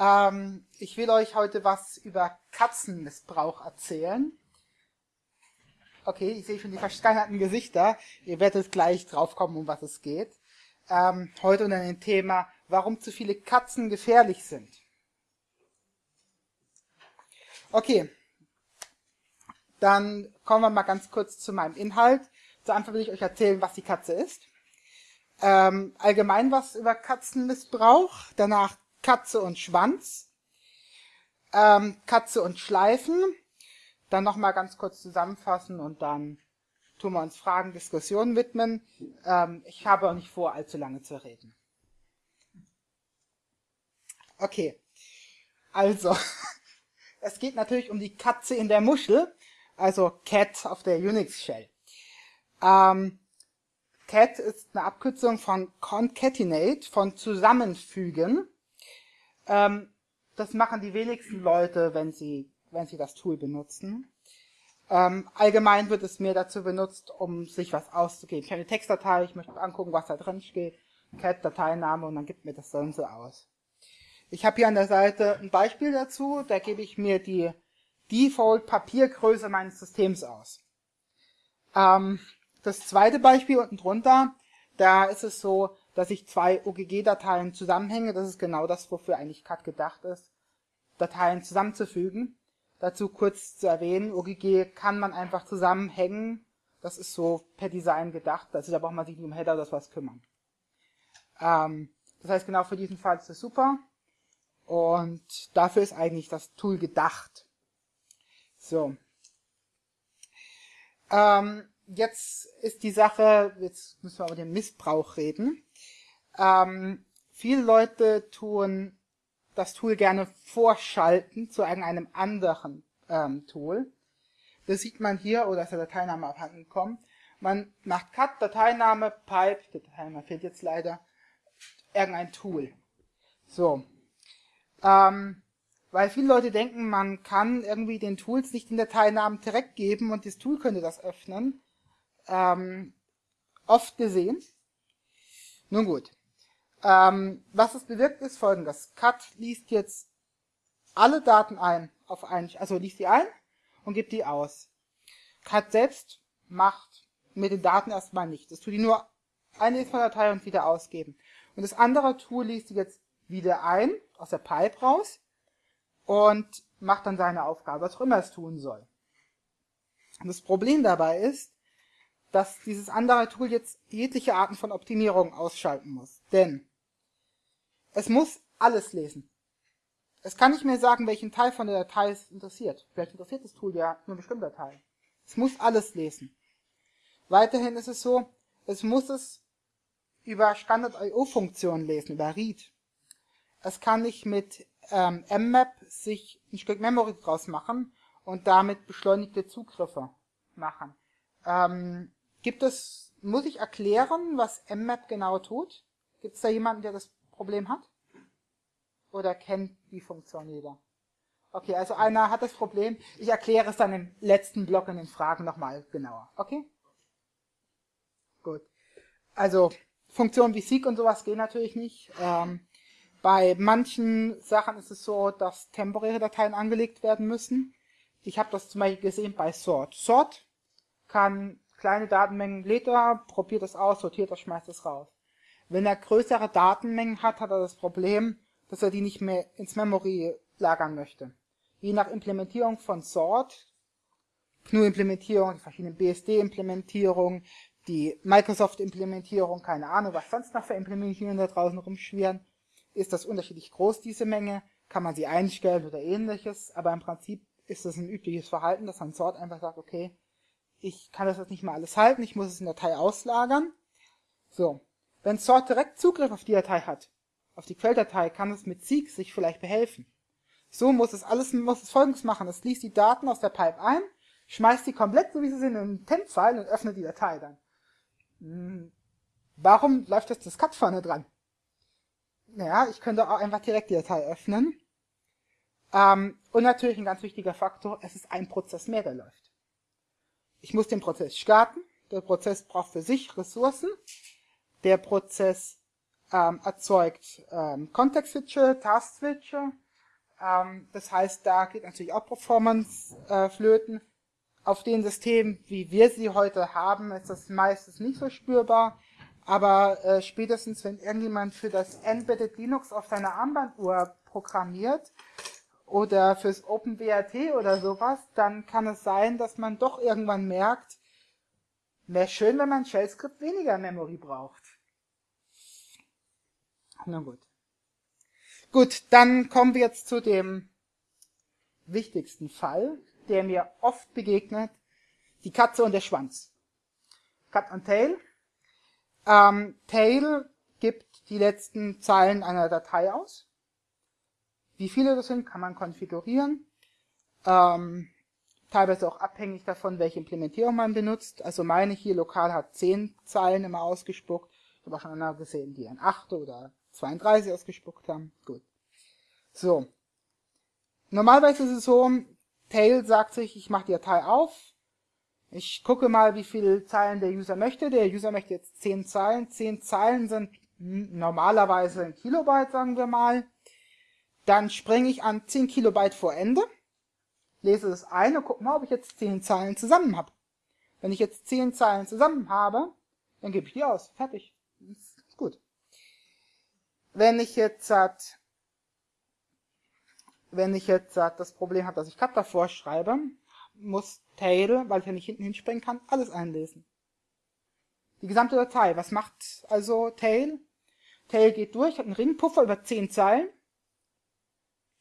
Ähm, ich will euch heute was über Katzenmissbrauch erzählen. Okay, ich sehe schon die versteinerten Gesichter. Ihr werdet gleich draufkommen, um was es geht. Ähm, heute unter dem Thema, warum zu viele Katzen gefährlich sind. Okay, dann kommen wir mal ganz kurz zu meinem Inhalt. Zu Anfang will ich euch erzählen, was die Katze ist. Ähm, allgemein was über Katzenmissbrauch. Danach Katze und Schwanz. Ähm, Katze und Schleifen. Dann nochmal ganz kurz zusammenfassen und dann tun wir uns Fragen, Diskussionen widmen. Ähm, ich habe auch nicht vor, allzu lange zu reden. Okay. Also, es geht natürlich um die Katze in der Muschel, also Cat auf der Unix Shell. Ähm, Cat ist eine Abkürzung von concatenate, von zusammenfügen. Ähm, das machen die wenigsten Leute, wenn sie, wenn sie das Tool benutzen. Ähm, allgemein wird es mehr dazu benutzt, um sich was auszugeben. Ich habe eine Textdatei, ich möchte angucken, was da drin steht. Cat, Dateiname und dann gibt mir das und so aus. Ich habe hier an der Seite ein Beispiel dazu, da gebe ich mir die Default Papiergröße meines Systems aus. Ähm, das zweite Beispiel unten drunter, da ist es so, dass ich zwei OGG-Dateien zusammenhänge. Das ist genau das, wofür eigentlich CAD gedacht ist, Dateien zusammenzufügen. Dazu kurz zu erwähnen, OGG kann man einfach zusammenhängen. Das ist so per Design gedacht. Also da braucht man sich nicht um Header oder sowas kümmern. Ähm, das heißt, genau für diesen Fall ist es super. Und dafür ist eigentlich das Tool gedacht. So. Ähm, jetzt ist die Sache, jetzt müssen wir über den Missbrauch reden. Ähm, viele Leute tun das Tool gerne vorschalten zu irgendeinem anderen ähm, Tool. Das sieht man hier, oder ist der Dateiname abhanden gekommen. Man macht Cut, Dateiname, Pipe, der Dateiname fehlt jetzt leider, irgendein Tool. So. Ähm, weil viele Leute denken, man kann irgendwie den Tools nicht den Dateinamen direkt geben und das Tool könnte das öffnen. Ähm, oft gesehen. Nun gut. Ähm, was es bewirkt, ist folgendes. Cut liest jetzt alle Daten ein, auf ein, also liest die ein und gibt die aus. Cut selbst macht mit den Daten erstmal nichts. Es tut die nur eine Datei und wieder ausgeben. Und das andere Tool liest die jetzt wieder ein, aus der Pipe raus, und macht dann seine Aufgabe, was auch immer es tun soll. Und das Problem dabei ist, dass dieses andere Tool jetzt jegliche Arten von Optimierung ausschalten muss. Denn es muss alles lesen. Es kann nicht mehr sagen, welchen Teil von der Datei es interessiert. Vielleicht interessiert das Tool ja nur einen bestimmten Teil. Es muss alles lesen. Weiterhin ist es so, es muss es über Standard-IO-Funktionen lesen, über Read. Es kann nicht mit ähm, mmap sich ein Stück Memory draus machen und damit beschleunigte Zugriffe machen. Ähm, gibt es, muss ich erklären, was mmap genau tut? Gibt es da jemanden, der das Problem hat? Oder kennt die Funktion jeder? Okay, also einer hat das Problem. Ich erkläre es dann im letzten Block in den Fragen nochmal genauer. Okay? Gut. Also, Funktionen wie Seek und sowas gehen natürlich nicht. Ähm, bei manchen Sachen ist es so, dass temporäre Dateien angelegt werden müssen. Ich habe das zum Beispiel gesehen bei Sort. Sort kann kleine Datenmengen lädt er, probiert es aus, sortiert das, schmeißt es raus. Wenn er größere Datenmengen hat, hat er das Problem, dass er die nicht mehr ins Memory lagern möchte. Je nach Implementierung von Sort, GNU-Implementierung, die verschiedenen BSD-Implementierungen, die Microsoft-Implementierung, keine Ahnung, was sonst noch für Implementierungen da draußen rumschwirren, ist das unterschiedlich groß, diese Menge, kann man sie einstellen oder ähnliches, aber im Prinzip ist das ein übliches Verhalten, dass man Sort einfach sagt, okay, ich kann das jetzt nicht mal alles halten, ich muss es in der Datei auslagern. So, wenn Sort direkt Zugriff auf die Datei hat, auf die Quelldatei, kann es mit Seek sich vielleicht behelfen. So muss es alles, muss es folgendes machen. Es liest die Daten aus der Pipe ein, schmeißt die komplett, so wie sie sind, in einen Temp-File und öffnet die Datei dann. Hm, warum läuft jetzt das Cut vorne dran? Naja, ich könnte auch einfach direkt die Datei öffnen. Ähm, und natürlich ein ganz wichtiger Faktor, es ist ein Prozess mehr, der läuft. Ich muss den Prozess starten. Der Prozess braucht für sich Ressourcen. Der Prozess ähm, erzeugt ähm, Context-Switche, Task-Switche Ähm, das heißt, da geht natürlich auch Performance äh, flöten. Auf den Systemen, wie wir sie heute haben, ist das meistens nicht so spürbar. Aber äh, spätestens, wenn irgendjemand für das Embedded Linux auf seiner Armbanduhr programmiert oder fürs OpenWRT oder sowas, dann kann es sein, dass man doch irgendwann merkt, wäre schön, wenn man Shell-Skript weniger Memory braucht. Na gut. Gut, dann kommen wir jetzt zu dem wichtigsten Fall, der mir oft begegnet, die Katze und der Schwanz. Cut und Tail. Ähm, Tail gibt die letzten Zeilen einer Datei aus. Wie viele das sind, kann man konfigurieren. Ähm, teilweise auch abhängig davon, welche Implementierung man benutzt. Also meine hier lokal hat 10 Zeilen immer ausgespuckt. Ich habe auch schon andere gesehen, die ein 8 oder 32 ausgespuckt haben. Gut. So. Normalerweise ist es so, Tail sagt sich, ich mache die Datei auf. Ich gucke mal, wie viele Zeilen der User möchte. Der User möchte jetzt 10 Zeilen. 10 Zeilen sind normalerweise ein Kilobyte, sagen wir mal. Dann springe ich an 10 Kilobyte vor Ende lese es ein und gucke mal, ob ich jetzt zehn Zeilen zusammen habe. Wenn ich jetzt zehn Zeilen zusammen habe, dann gebe ich die aus. Fertig. Ist gut. Wenn ich jetzt wenn ich jetzt das Problem habe, dass ich Cut davor schreibe, muss Tail, weil ich ja nicht hinten hinspringen kann, alles einlesen. Die gesamte Datei. Was macht also Tail? Tail geht durch, hat einen Ringpuffer über zehn Zeilen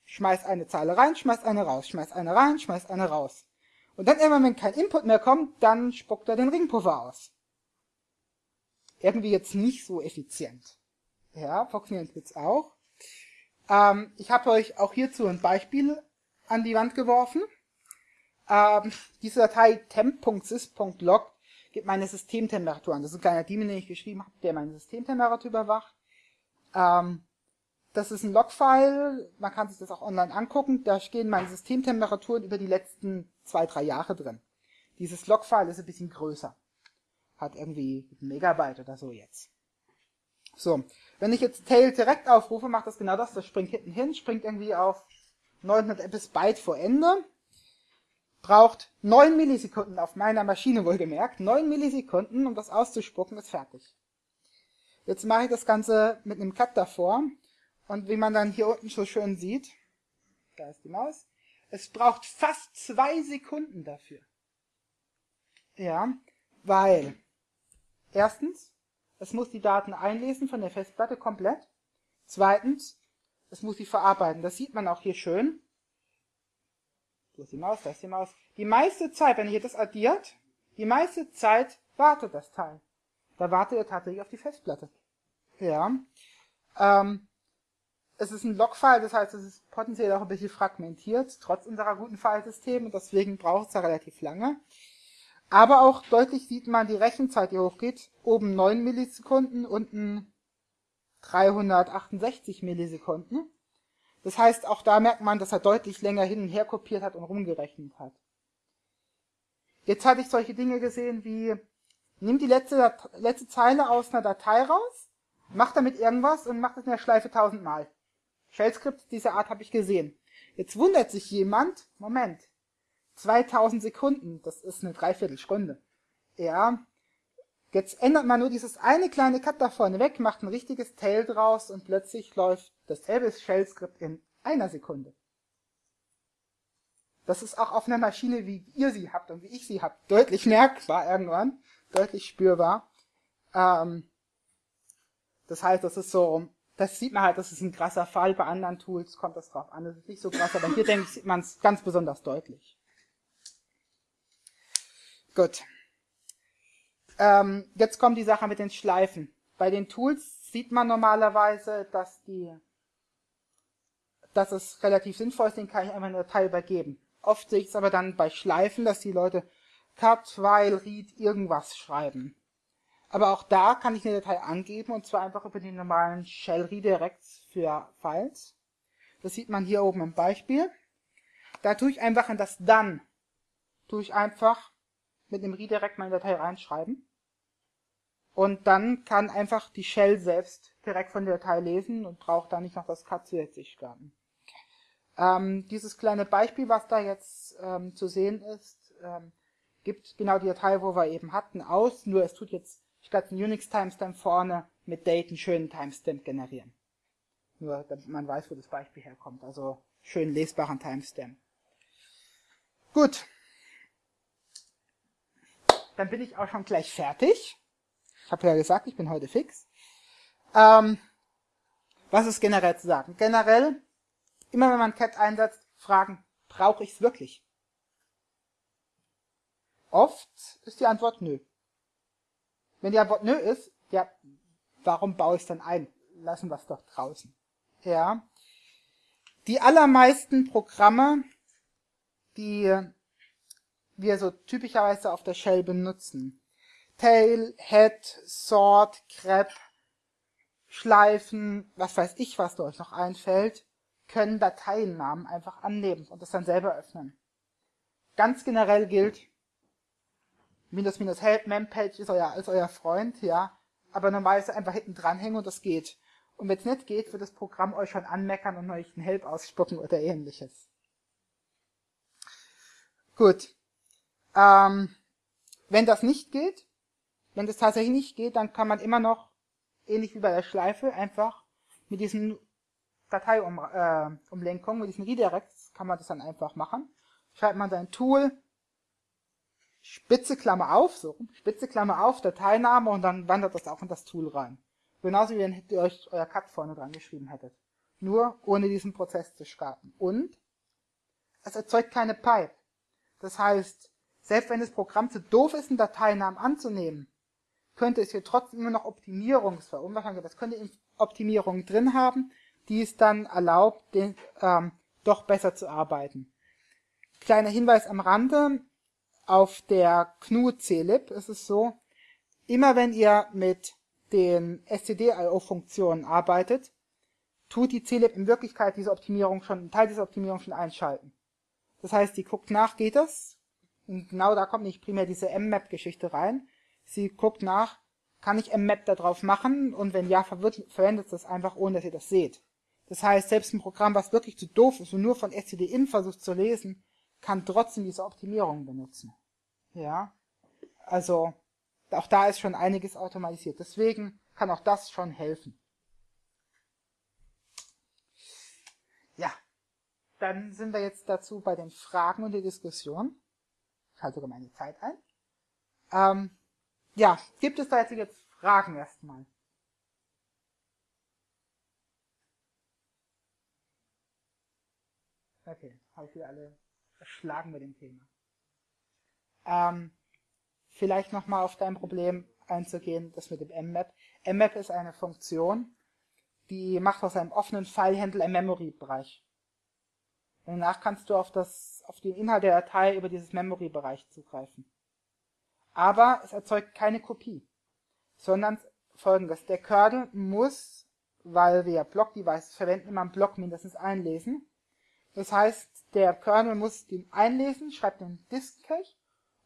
schmeißt eine Zeile rein, schmeißt eine raus, schmeißt eine rein, schmeißt eine raus. Und dann immer, wenn kein Input mehr kommt, dann spuckt er den Ringpuffer aus. Irgendwie jetzt nicht so effizient. Ja, funktioniert jetzt auch. Ähm, ich habe euch auch hierzu ein Beispiel an die Wand geworfen. Ähm, diese Datei temp.sys.log gibt meine Systemtemperatur an. Das ist ein kleiner Daemon, den ich geschrieben habe, der meine Systemtemperatur überwacht. Ähm, das ist ein Logfile, man kann sich das auch online angucken. Da stehen meine Systemtemperaturen über die letzten zwei, drei Jahre drin. Dieses Logfile ist ein bisschen größer. Hat irgendwie ein Megabyte oder so jetzt. So, wenn ich jetzt Tail direkt aufrufe, macht das genau das. Das springt hinten hin, springt irgendwie auf 900 bis Byte vor Ende. Braucht 9 Millisekunden auf meiner Maschine wohlgemerkt. 9 Millisekunden, um das auszuspucken, ist fertig. Jetzt mache ich das Ganze mit einem Cut davor und wie man dann hier unten so schön sieht, da ist die Maus, es braucht fast zwei Sekunden dafür. Ja, weil erstens, es muss die Daten einlesen von der Festplatte komplett. Zweitens, es muss sie verarbeiten. Das sieht man auch hier schön. Da ist die Maus, da ist die Maus. Die meiste Zeit, wenn ihr das addiert, die meiste Zeit wartet das Teil. Da wartet er tatsächlich auf die Festplatte. Ja. Ähm, es ist ein Logfile, das heißt, es ist potenziell auch ein bisschen fragmentiert, trotz unserer guten Filesysteme, und deswegen braucht es da relativ lange. Aber auch deutlich sieht man die Rechenzeit, die hochgeht. Oben 9 Millisekunden, unten 368 Millisekunden. Das heißt, auch da merkt man, dass er deutlich länger hin und her kopiert hat und rumgerechnet hat. Jetzt hatte ich solche Dinge gesehen wie, nimm die letzte, letzte Zeile aus einer Datei raus, mach damit irgendwas und mach das in der Schleife tausendmal. Shell-Skript dieser Art habe ich gesehen. Jetzt wundert sich jemand, Moment, 2000 Sekunden, das ist eine Dreiviertelstunde. Ja, jetzt ändert man nur dieses eine kleine Cut da vorne weg, macht ein richtiges Tail draus und plötzlich läuft dasselbe Shell-Skript in einer Sekunde. Das ist auch auf einer Maschine, wie ihr sie habt und wie ich sie habt, deutlich merkbar irgendwann, deutlich spürbar. Ähm, das heißt, das ist so das sieht man halt, das ist ein krasser Fall. Bei anderen Tools kommt das drauf an. Das ist nicht so krass, aber hier denke ich, sieht man es ganz besonders deutlich. Gut. Ähm, jetzt kommt die Sache mit den Schleifen. Bei den Tools sieht man normalerweise, dass die, dass es relativ sinnvoll ist, den kann ich einfach eine Datei übergeben. Oft sehe ich es aber dann bei Schleifen, dass die Leute cut, while, read, irgendwas schreiben. Aber auch da kann ich eine Datei angeben und zwar einfach über die normalen Shell Redirects für Files. Das sieht man hier oben im Beispiel. Da tue ich einfach in das dann, tue ich einfach mit dem Redirect meine Datei reinschreiben. Und dann kann einfach die Shell selbst direkt von der Datei lesen und braucht da nicht noch das Cut zusätzlich starten. Ähm, dieses kleine Beispiel, was da jetzt ähm, zu sehen ist, ähm, gibt genau die Datei, wo wir eben hatten, aus, nur es tut jetzt statt einen Unix-Timestamp vorne mit Date einen schönen Timestamp generieren. Nur, damit man weiß, wo das Beispiel herkommt. Also schön lesbaren Timestamp. Gut. Dann bin ich auch schon gleich fertig. Ich habe ja gesagt, ich bin heute fix. Ähm, was ist generell zu sagen? Generell, immer wenn man Cat einsetzt, fragen, brauche ich es wirklich? Oft ist die Antwort nö. Wenn die Antwort nö ist, ja, warum baue ich es dann ein? Lassen wir es doch draußen. Ja. Die allermeisten Programme, die wir so typischerweise auf der Shell benutzen, Tail, Head, Sort, Grep, Schleifen, was weiß ich, was da euch noch einfällt, können Dateiennamen einfach annehmen und das dann selber öffnen. Ganz generell gilt, minus minus help, mempage ist euer, ist euer Freund, ja, aber normalerweise einfach hinten dranhängen und das geht. Und wenn es nicht geht, wird das Programm euch schon anmeckern und euch einen Help ausspucken oder ähnliches. Gut. Ähm, wenn das nicht geht, wenn das tatsächlich nicht geht, dann kann man immer noch, ähnlich wie bei der Schleife, einfach mit diesen Dateiumlenkungen, äh, mit diesen Redirects, kann man das dann einfach machen. Schreibt man sein Tool, Spitze Klammer auf, so, Spitze Klammer auf, Dateiname und dann wandert das auch in das Tool rein. Genauso wie wenn ihr euch euer Cut vorne dran geschrieben hättet. Nur ohne diesen Prozess zu starten. Und es erzeugt keine Pipe. Das heißt, selbst wenn das Programm zu doof ist, einen Dateinamen anzunehmen, könnte es hier trotzdem immer noch Optimierungsverunwahrscheinlich, das könnte Optimierungen drin haben, die es dann erlaubt, den, ähm, doch besser zu arbeiten. Kleiner Hinweis am Rande, auf der GNU CLIP ist es so, immer wenn ihr mit den stdio-Funktionen arbeitet, tut die CLIP in Wirklichkeit diese Optimierung schon, einen Teil dieser Optimierung schon einschalten. Das heißt, sie guckt nach, geht das? Und genau da kommt nicht primär diese mmap-Geschichte rein. Sie guckt nach, kann ich mmap da drauf machen? Und wenn ja, verwendet es das einfach, ohne dass ihr das seht. Das heißt, selbst ein Programm, was wirklich zu doof ist und nur von stdin versucht zu lesen, kann trotzdem diese Optimierung benutzen. Ja, also auch da ist schon einiges automatisiert. Deswegen kann auch das schon helfen. Ja, dann sind wir jetzt dazu bei den Fragen und der Diskussion. Ich halte sogar meine Zeit ein. Ähm, ja, gibt es da jetzt, jetzt Fragen erstmal? Okay, habe ich wieder alle erschlagen mit dem Thema. Ähm, vielleicht nochmal auf dein Problem einzugehen, das mit dem mmap. mmap ist eine Funktion, die macht aus einem offenen File-Handle einen Memory-Bereich. Danach kannst du auf, das, auf den Inhalt der Datei über dieses Memory-Bereich zugreifen. Aber es erzeugt keine Kopie, sondern folgendes. Der Kernel muss, weil wir Block-Devices verwenden, immer einen Block mindestens einlesen. Das heißt, der Kernel muss den einlesen, schreibt den Disk-Cache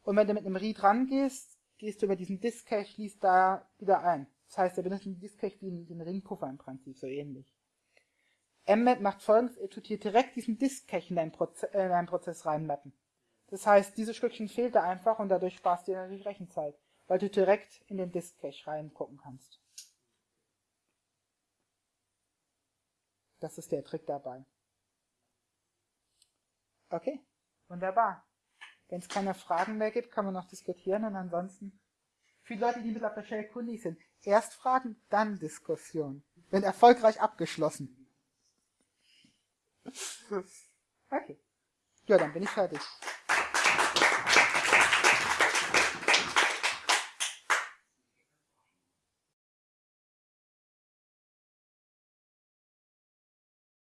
und wenn du mit einem Read rangehst, gehst du über diesen Disk-Cache, liest da wieder ein. Das heißt, er benutzt den Disk-Cache wie den Ringpuffer im Prinzip, so ähnlich. Mmap macht folgendes, er tut hier direkt diesen Disk-Cache in, deinen Proze äh, in deinen Prozess reinmappen. Das heißt, dieses Stückchen fehlt da einfach und dadurch sparst du dir natürlich Rechenzeit, weil du direkt in den Disk-Cache reingucken kannst. Das ist der Trick dabei. Okay, wunderbar. Wenn es keine Fragen mehr gibt, kann man noch diskutieren und ansonsten für Leute, die mit auf der Shell kundig sind, erst Fragen, dann Diskussion. Wenn erfolgreich abgeschlossen. Okay. Ja, dann bin ich fertig.